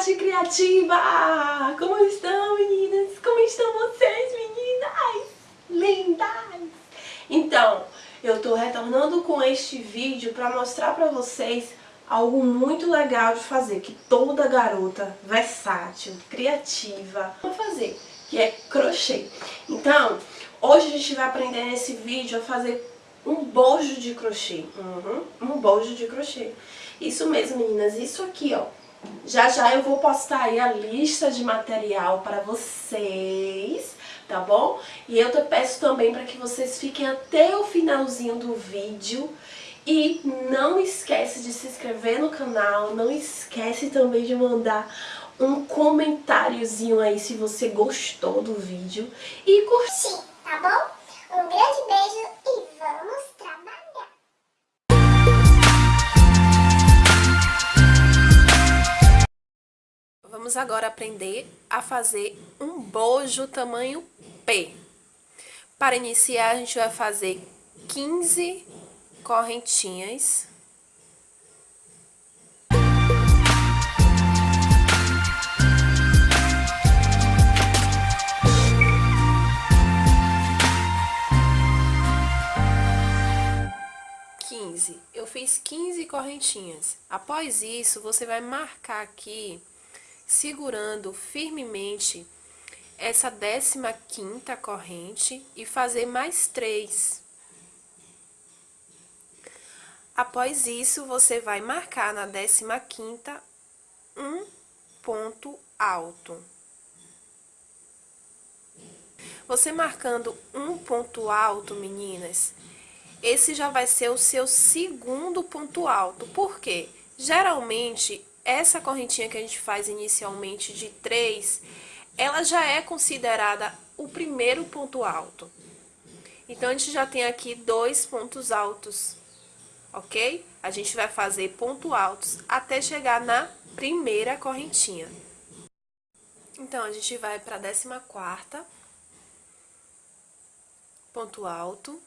Olá, garota versátil e criativa! Como estão, meninas? Como estão vocês, meninas? Lindas! Então, eu tô retornando com este vídeo para mostrar para vocês algo muito legal de fazer, que toda garota versátil, criativa, vai fazer, que é crochê. Então, hoje a gente vai aprender nesse vídeo a fazer um bojo de crochê. Uhum, um bojo de crochê. Isso mesmo, meninas. Isso aqui, ó. Já já eu vou postar aí a lista de material para vocês, tá bom? E eu te peço também para que vocês fiquem até o finalzinho do vídeo. E não esquece de se inscrever no canal, não esquece também de mandar um comentáriozinho aí se você gostou do vídeo. E curtir, tá bom? Um grande beijo Vamos agora aprender a fazer um bojo tamanho P. Para iniciar, a gente vai fazer 15 correntinhas. Eu fiz 15 correntinhas. Após isso, você vai marcar aqui segurando firmemente essa décima quinta corrente e fazer mais três. Após isso, você vai marcar na décima quinta um ponto alto. Você marcando um ponto alto, meninas, esse já vai ser o seu segundo ponto alto. Por quê? Geralmente, essa correntinha que a gente faz inicialmente de 3, ela já é considerada o primeiro ponto alto. Então, a gente já tem aqui dois pontos altos, ok? A gente vai fazer ponto altos até chegar na primeira correntinha. Então, a gente vai para a décima quarta, ponto alto.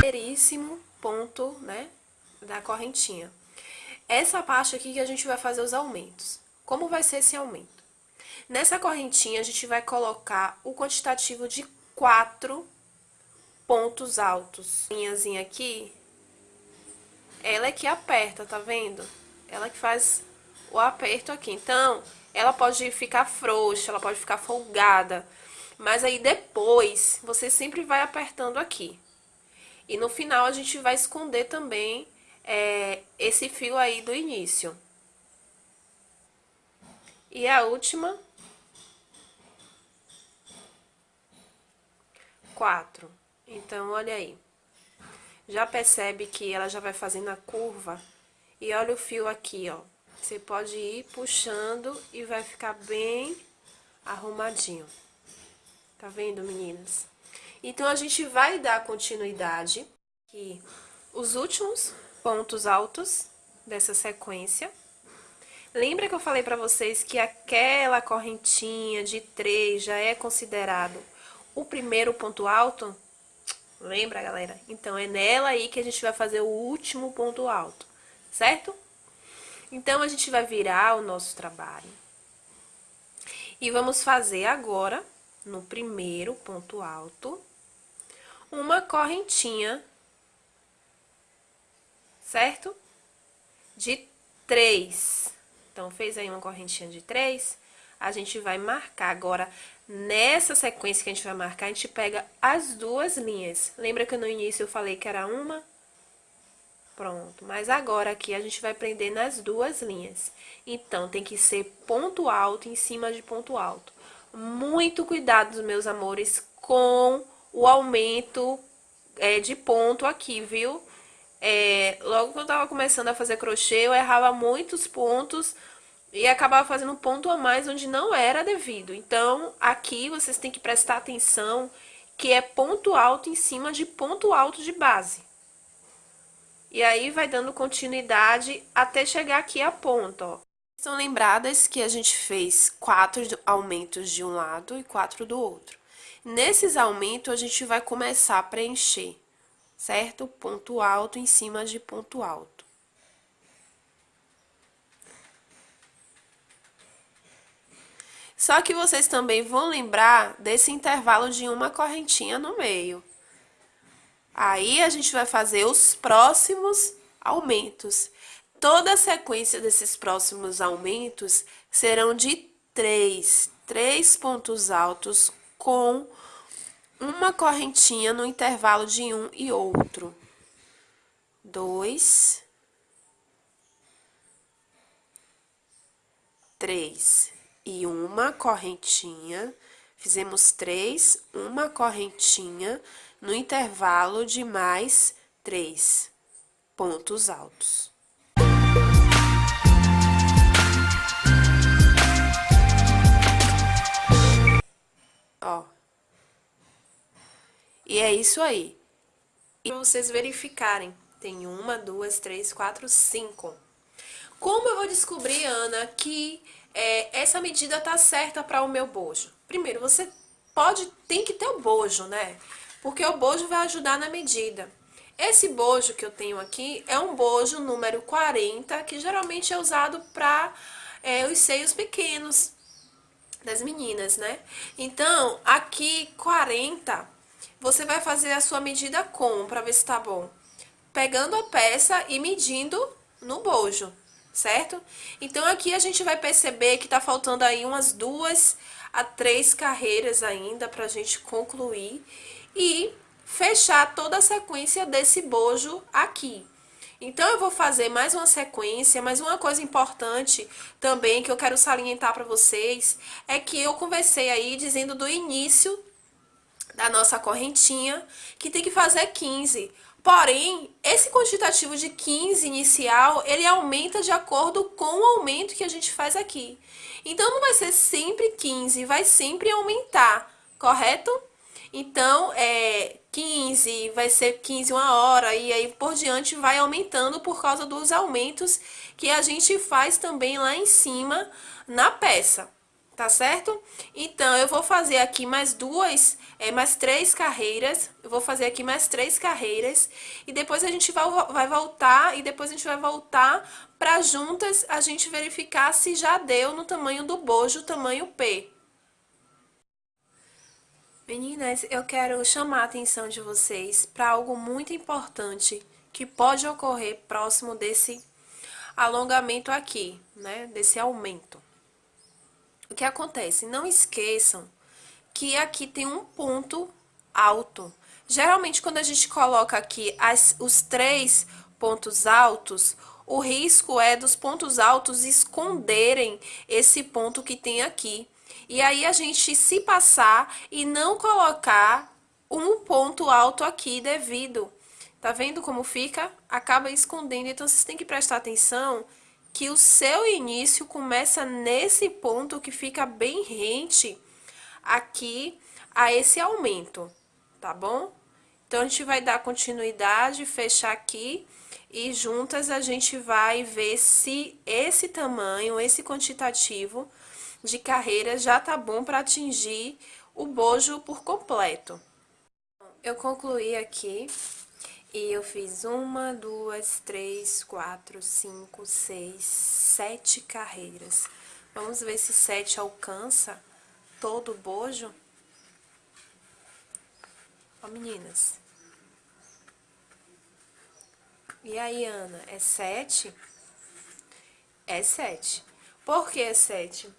Primeiríssimo ponto, né, da correntinha. Essa parte aqui que a gente vai fazer os aumentos. Como vai ser esse aumento? Nessa correntinha, a gente vai colocar o quantitativo de quatro pontos altos. Linhazinha aqui, ela é que aperta, tá vendo? Ela que faz o aperto aqui. Então, ela pode ficar frouxa, ela pode ficar folgada. Mas aí depois, você sempre vai apertando aqui. E no final a gente vai esconder também é, esse fio aí do início. E a última. Quatro. Então, olha aí. Já percebe que ela já vai fazendo a curva. E olha o fio aqui, ó. Você pode ir puxando e vai ficar bem arrumadinho. Tá vendo, meninas? Então, a gente vai dar continuidade aqui os últimos pontos altos dessa sequência. Lembra que eu falei pra vocês que aquela correntinha de três já é considerado o primeiro ponto alto? Lembra, galera? Então, é nela aí que a gente vai fazer o último ponto alto, certo? Então, a gente vai virar o nosso trabalho. E vamos fazer agora, no primeiro ponto alto, uma correntinha, certo? De três. Então, fez aí uma correntinha de três, a gente vai marcar agora, nessa sequência que a gente vai marcar, a gente pega as duas linhas. Lembra que no início eu falei que era uma? Pronto, mas agora aqui a gente vai prender nas duas linhas. Então, tem que ser ponto alto em cima de ponto alto. Muito cuidado, meus amores, com o aumento é, de ponto aqui, viu? É, logo que eu tava começando a fazer crochê, eu errava muitos pontos e acabava fazendo ponto a mais onde não era devido. Então, aqui vocês têm que prestar atenção que é ponto alto em cima de ponto alto de base. E aí, vai dando continuidade até chegar aqui a ponta, ó. São lembradas que a gente fez quatro aumentos de um lado e quatro do outro. Nesses aumentos, a gente vai começar a preencher certo? Ponto alto em cima de ponto alto. Só que vocês também vão lembrar desse intervalo de uma correntinha no meio. Aí, a gente vai fazer os próximos aumentos. Toda a sequência desses próximos aumentos serão de três, três pontos altos com uma correntinha no intervalo de um e outro. Dois, três e uma correntinha. Fizemos três, uma correntinha no intervalo de mais três pontos altos. Ó. E é isso aí. E vocês verificarem, tem uma, duas, três, quatro, cinco. Como eu vou descobrir, Ana, que é, essa medida tá certa para o meu bojo? Primeiro, você pode, tem que ter o bojo, né? Porque o bojo vai ajudar na medida. Esse bojo que eu tenho aqui é um bojo número 40, que geralmente é usado para é, os seios pequenos das meninas, né? Então, aqui 40 você vai fazer a sua medida como, para ver se tá bom? Pegando a peça e medindo no bojo, certo? Então, aqui a gente vai perceber que tá faltando aí umas duas a três carreiras ainda pra gente concluir e fechar toda a sequência desse bojo aqui. Então, eu vou fazer mais uma sequência, mas uma coisa importante também que eu quero salientar para vocês é que eu conversei aí dizendo do início da nossa correntinha, que tem que fazer 15. Porém, esse quantitativo de 15 inicial, ele aumenta de acordo com o aumento que a gente faz aqui. Então, não vai ser sempre 15, vai sempre aumentar, correto? Então, é 15, vai ser 15 uma hora, e aí por diante vai aumentando por causa dos aumentos que a gente faz também lá em cima na peça tá certo? Então, eu vou fazer aqui mais duas, é, mais três carreiras, eu vou fazer aqui mais três carreiras, e depois a gente vai, vai voltar, e depois a gente vai voltar para juntas a gente verificar se já deu no tamanho do bojo, tamanho P. Meninas, eu quero chamar a atenção de vocês para algo muito importante que pode ocorrer próximo desse alongamento aqui, né, desse aumento. O que acontece? Não esqueçam que aqui tem um ponto alto. Geralmente, quando a gente coloca aqui as, os três pontos altos, o risco é dos pontos altos esconderem esse ponto que tem aqui. E aí, a gente se passar e não colocar um ponto alto aqui devido. Tá vendo como fica? Acaba escondendo. Então, vocês têm que prestar atenção que o seu início começa nesse ponto que fica bem rente aqui a esse aumento, tá bom? Então, a gente vai dar continuidade, fechar aqui e juntas a gente vai ver se esse tamanho, esse quantitativo de carreira já tá bom para atingir o bojo por completo. Eu concluí aqui e eu fiz uma, duas, três, quatro, cinco, seis, sete carreiras. Vamos ver se sete alcança todo o bojo. Ó, meninas. E aí, Ana, é sete? É sete. Por que é sete?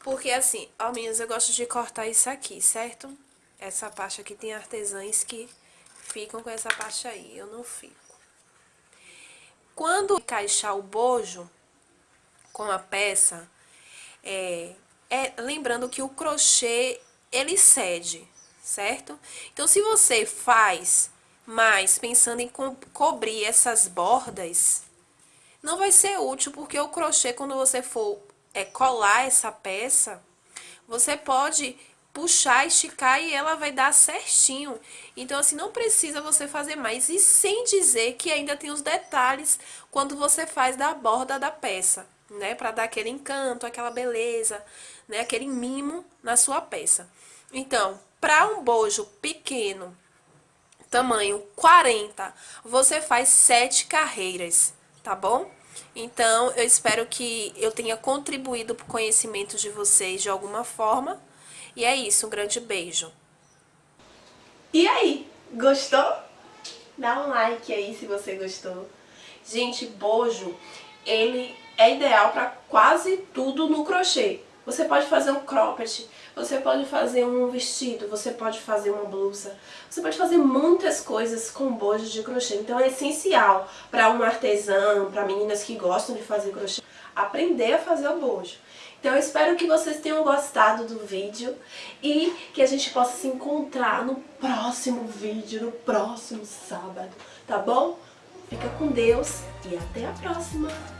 Porque assim, ó, meninas, eu gosto de cortar isso aqui, certo? Essa parte aqui tem artesãs que ficam com essa parte aí, eu não fico. Quando encaixar o bojo com a peça, é, é, lembrando que o crochê, ele cede, certo? Então, se você faz mais pensando em co cobrir essas bordas, não vai ser útil, porque o crochê, quando você for é, colar essa peça, você pode puxar, esticar e ela vai dar certinho. Então, assim, não precisa você fazer mais. E sem dizer que ainda tem os detalhes quando você faz da borda da peça, né? Pra dar aquele encanto, aquela beleza, né? Aquele mimo na sua peça. Então, para um bojo pequeno, tamanho 40, você faz 7 carreiras, tá bom? Então, eu espero que eu tenha contribuído para o conhecimento de vocês de alguma forma. E é isso, um grande beijo. E aí, gostou? Dá um like aí se você gostou. Gente, bojo, ele é ideal para quase tudo no crochê. Você pode fazer um cropped, você pode fazer um vestido, você pode fazer uma blusa, você pode fazer muitas coisas com bojo de crochê. Então é essencial para um artesão, para meninas que gostam de fazer crochê, aprender a fazer o bojo. Então eu espero que vocês tenham gostado do vídeo e que a gente possa se encontrar no próximo vídeo, no próximo sábado, tá bom? Fica com Deus e até a próxima!